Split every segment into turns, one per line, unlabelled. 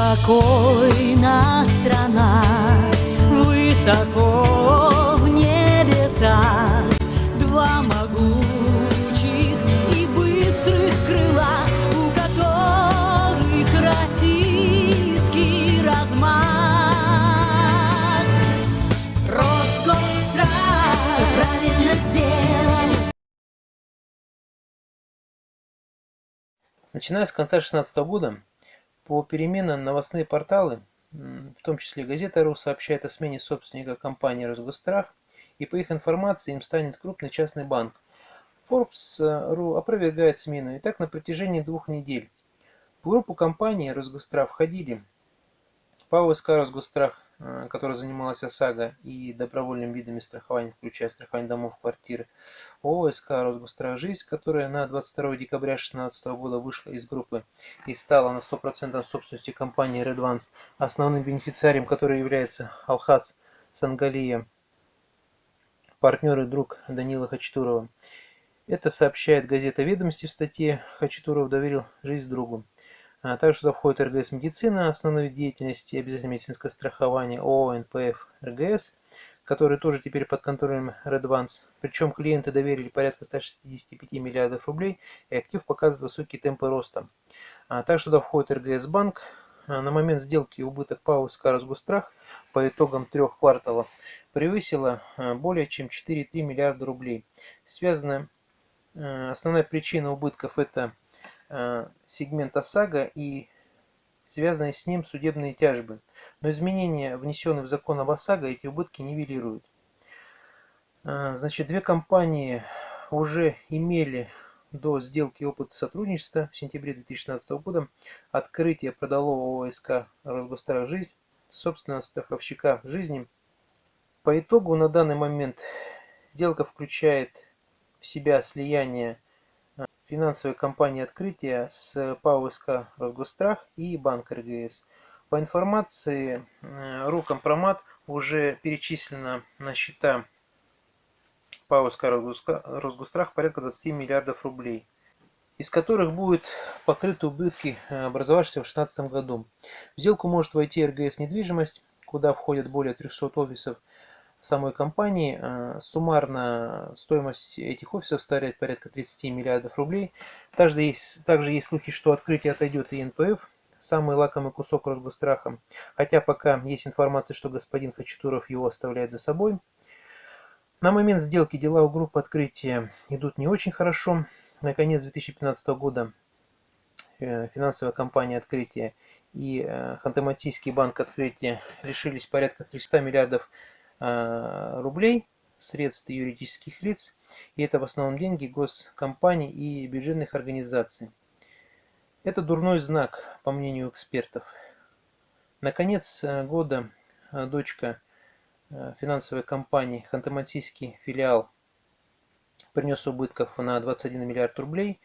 Спокойна страна, высоко в небесах, Два могучих и быстрых крыла, У которых российский размах. Роскострах все правильно сделали.
Начиная с конца 2016 года, по переменам новостные порталы, в том числе Газета.ру, сообщает о смене собственника компании «Росгострах», и по их информации им станет крупный частный банк. Forbes.ru опровергает смену, и так на протяжении двух недель. В группу компании «Росгострах» входили ПАО СК «Росгострах», э, которая занималась ОСАГО и добровольными видами страхования, включая страхование домов, квартиры, ООО СК «Росгострах Жизнь», которая на 22 декабря 2016 года вышла из группы и стала на 100% собственностью компании Redvance, основным бенефициарием которой является Алхаз Сангалия, партнер и друг Данила Хачатурова. Это сообщает газета «Ведомости» в статье «Хачатуров доверил жизнь другу». А также туда входит РГС «Медицина», основной деятельности, обязательное медицинское страхование ООО «НПФ РГС», который тоже теперь под контролем Redvance. Причем клиенты доверили порядка 165 миллиардов рублей, и актив показывает высокие темпы роста. А также туда входит РГС Банк. А на момент сделки убыток ПАО СК «Росгострах» по итогам трех кварталов превысила более чем 4,3 миллиарда рублей. Связана а, основная причина убытков это сегмент ОСАГО и связанные с ним судебные тяжбы. Но изменения, внесенные в закон об ОСАГО, эти убытки нивелируют. Э, значит, две компании уже имели до сделки опыт сотрудничества в сентябре 2016 года. Открытие продало ОСК «Росгострах Жизнь», собственно, страховщика жизни. По итогу на данный момент сделка включает в себя слияние финансовой компании «Открытие» с ПАО СК и Банк РГС. По информации э, Рукомпромат уже перечислено на счета ПАО СК порядка 20 миллиардов рублей, из которых будут покрыты убытки, э, образовавшиеся в 2016 году. В сделку может войти РГС «Недвижимость», куда входят более 300 офисов, самой компании. Э, суммарно стоимость этих офисов составляет порядка 30 миллиардов рублей. Также есть, также есть слухи, что открытие отойдет и НПФ, самый лакомый кусок Росгостраха. Хотя пока есть информация, что господин Хачатуров его оставляет за собой. На момент сделки дела у группы открытия идут не очень хорошо. На конец 2015 года э, финансовая компания открытия и э, Ханты-Мансийский банк открытия лишились порядка 300 миллиардов рублей средств юридических лиц, и это в основном деньги госкомпаний и бюджетных организаций. Это дурной знак, по мнению экспертов. Наконец э, года э, дочка финансовой компании Ханты-Мансийский филиал принес убытков на 21 миллиард рублей,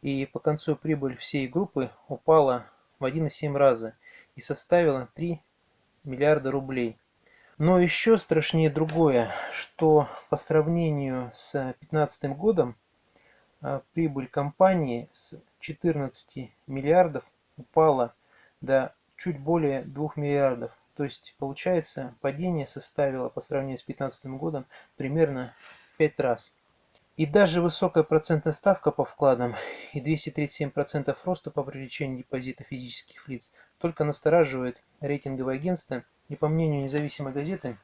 и по концу прибыль всей группы упала в 1,7 раза и составила 3 миллиарда рублей. Но еще страшнее другое, что по сравнению с 2015 годом а, прибыль компании с 14 миллиардов упала до чуть более 2 миллиардов. То есть получается падение составило по сравнению с 2015 годом примерно 5 раз. И даже высокая процентная ставка по вкладам и 237% роста по привлечению депозита физических лиц только настораживает рейтинговое агентство и по мнению независимой газеты,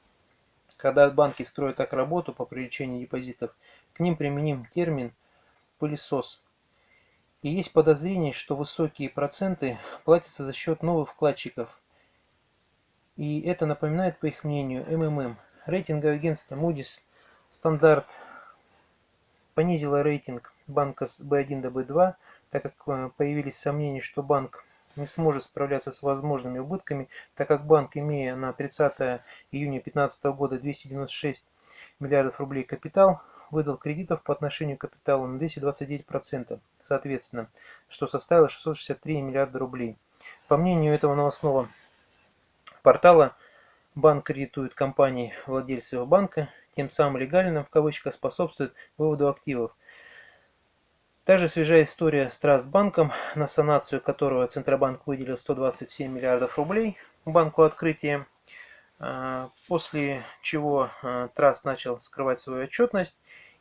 когда банки строят так работу по привлечению депозитов, к ним применим термин «пылесос». И есть подозрение, что высокие проценты платятся за счет новых вкладчиков. И это напоминает, по их мнению, МММ. Рейтинговое агентство Moody's стандарт понизило рейтинг банка с B1 до B2, так как э, появились сомнения, что банк не сможет справляться с возможными убытками, так как банк, имея на 30 июня 2015 года 296 миллиардов рублей капитал, выдал кредитов по отношению к капиталу на 229%, соответственно, что составило 663 миллиарда рублей. По мнению этого новостного портала, банк кредитует компании владельцев банка, тем самым легально в кавычках способствует выводу активов. Также свежая история с Трастбанком, на санацию которого Центробанк выделил 127 миллиардов рублей банку открытия, а, после чего а, Траст начал скрывать свою отчетность,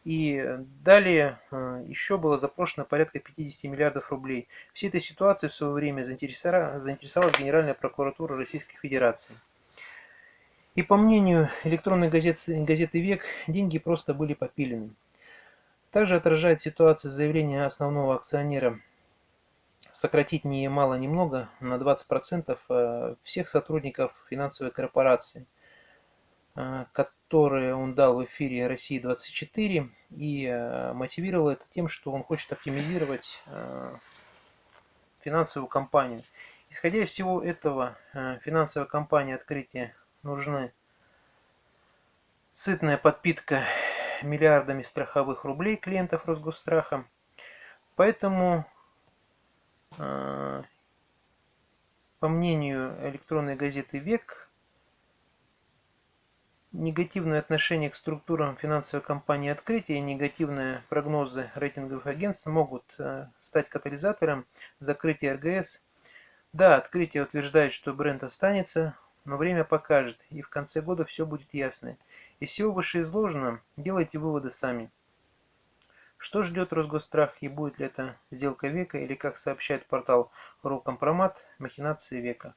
и далее а, еще было запрошено порядка 50 миллиардов рублей. Всей этой ситуации в свое время заинтересовалась Генеральная прокуратура Российской Федерации. И по мнению электронной газеты, газеты «Век», деньги просто были попилены. Также отражает ситуацию заявление основного акционера сократить ни мало ни много на 20% э, всех сотрудников финансовой корпорации, э, которые он дал в эфире России-24 и э, мотивировал это тем, что он хочет оптимизировать финансовую компанию. Исходя из всего этого, финансовой компании открытия нужны сытная подпитка миллиардами страховых рублей клиентов Росгосстраха. Поэтому, а, по мнению электронной газеты «Век», негативное отношение к структурам финансовой компании «Открытие» и негативные прогнозы рейтинговых агентств могут а, стать катализатором закрытия РГС. Да, «Открытие» утверждает, что бренд останется, но время покажет, и в конце года все будет ясно. Из всего вышеизложенного делайте выводы сами. Что ждет Росгострах и будет ли это сделка века или, как сообщает портал Рокомпромат, махинации века?